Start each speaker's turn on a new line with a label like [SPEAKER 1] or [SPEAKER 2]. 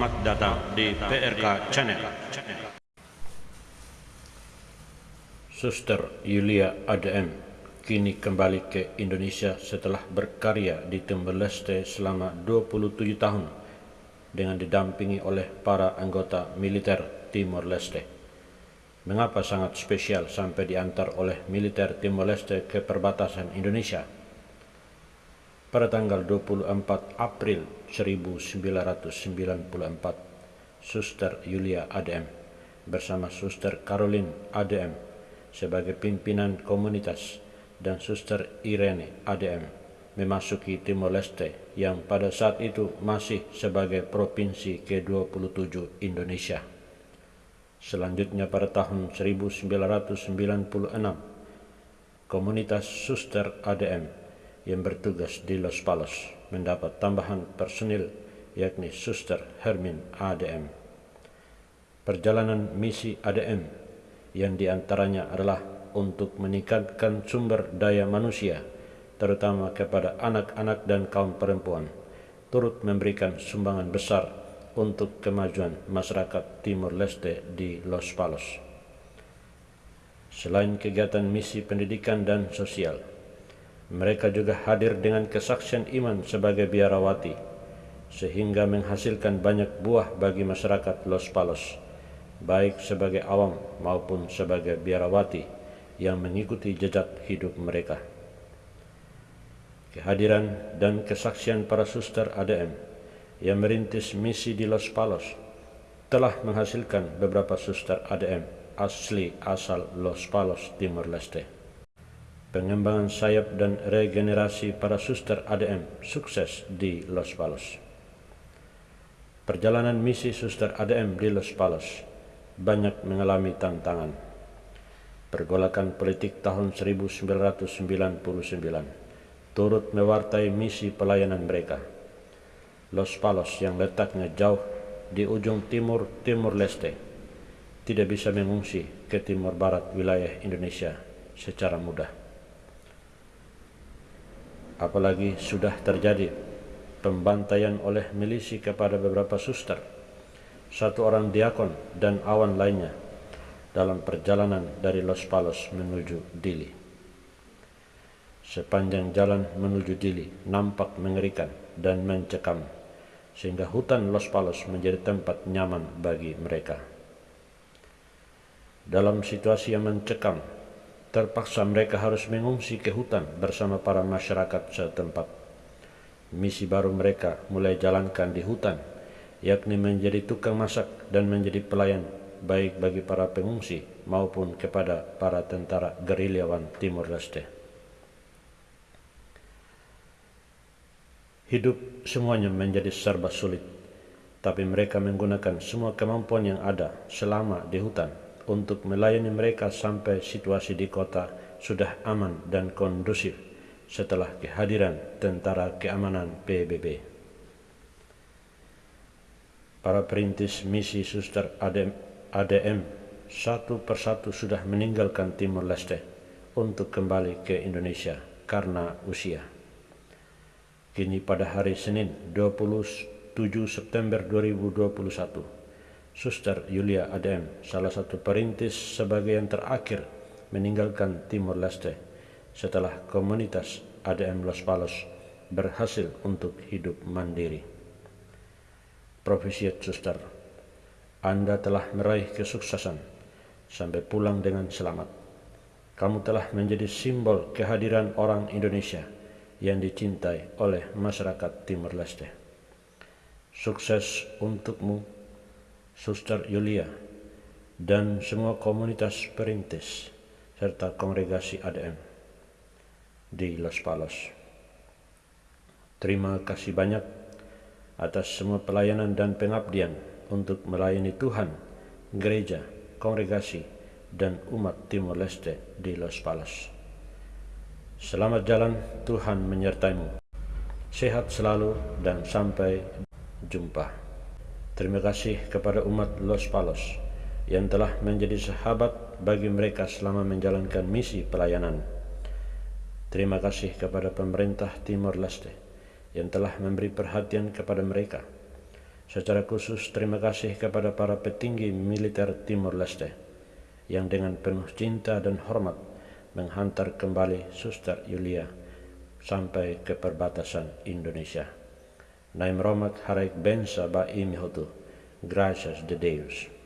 [SPEAKER 1] Selamat datang di PRK Channel. Suster Yulia ADM kini kembali ke Indonesia setelah berkarya di Timor Leste selama 27 tahun dengan didampingi oleh para anggota militer Timor Leste. Mengapa sangat spesial sampai diantar oleh militer Timor Leste ke perbatasan Indonesia? Pada tanggal 24 April 1994, Suster Yulia ADM bersama Suster Caroline ADM sebagai pimpinan komunitas dan Suster Irene ADM memasuki Timor Leste yang pada saat itu masih sebagai provinsi ke-27 Indonesia. Selanjutnya pada tahun 1996, komunitas Suster ADM yang bertugas di Los Palos mendapat tambahan personil yakni Suster Hermin ADM. Perjalanan misi ADM yang di antaranya adalah untuk meningkatkan sumber daya manusia terutama kepada anak-anak dan kaum perempuan turut memberikan sumbangan besar untuk kemajuan masyarakat Timur Leste di Los Palos. Selain kegiatan misi pendidikan dan sosial, mereka juga hadir dengan kesaksian iman sebagai biarawati, sehingga menghasilkan banyak buah bagi masyarakat Los Palos, baik sebagai awam maupun sebagai biarawati yang mengikuti jejak hidup mereka. Kehadiran dan kesaksian para suster ADM yang merintis misi di Los Palos telah menghasilkan beberapa suster ADM asli asal Los Palos, Timor Leste pengembangan sayap dan regenerasi para suster ADM sukses di Los Palos. Perjalanan misi suster ADM di Los Palos banyak mengalami tantangan. Pergolakan politik tahun 1999 turut mewartai misi pelayanan mereka. Los Palos yang letaknya jauh di ujung timur Timur Leste tidak bisa mengungsi ke timur barat wilayah Indonesia secara mudah apalagi sudah terjadi pembantaian oleh milisi kepada beberapa suster, satu orang diakon dan awan lainnya dalam perjalanan dari Los Palos menuju Dili. Sepanjang jalan menuju Dili nampak mengerikan dan mencekam, sehingga hutan Los Palos menjadi tempat nyaman bagi mereka. Dalam situasi yang mencekam, Terpaksa mereka harus mengungsi ke hutan bersama para masyarakat setempat. Misi baru mereka mulai jalankan di hutan, yakni menjadi tukang masak dan menjadi pelayan baik bagi para pengungsi maupun kepada para tentara gerilyawan Timur Leste. Hidup semuanya menjadi serba sulit, tapi mereka menggunakan semua kemampuan yang ada selama di hutan untuk melayani mereka sampai situasi di kota sudah aman dan kondusif setelah kehadiran tentara keamanan PBB. Para perintis misi suster ADM, ADM satu persatu sudah meninggalkan Timur Leste untuk kembali ke Indonesia karena usia. Kini pada hari Senin 27 September 2021, Suster Yulia Adem, salah satu perintis sebagai yang terakhir meninggalkan Timor Leste setelah komunitas ADM Los Palos berhasil untuk hidup mandiri. Profesiat Suster, Anda telah meraih kesuksesan sampai pulang dengan selamat. Kamu telah menjadi simbol kehadiran orang Indonesia yang dicintai oleh masyarakat Timor Leste. Sukses untukmu Suster Yulia, dan semua komunitas perintis serta kongregasi ADM di Los Palos. Terima kasih banyak atas semua pelayanan dan pengabdian untuk melayani Tuhan, gereja, kongregasi, dan umat Timor Leste di Los Palos. Selamat jalan, Tuhan menyertaimu. Sehat selalu dan sampai jumpa. Terima kasih kepada umat Los Palos yang telah menjadi sahabat bagi mereka selama menjalankan misi pelayanan. Terima kasih kepada pemerintah Timor Leste yang telah memberi perhatian kepada mereka. Secara khusus terima kasih kepada para petinggi militer Timor Leste yang dengan penuh cinta dan hormat menghantar kembali Suster Yulia sampai ke perbatasan Indonesia. Naim Romak Harek Ben Saba Im Hodu. Gracias de Deus.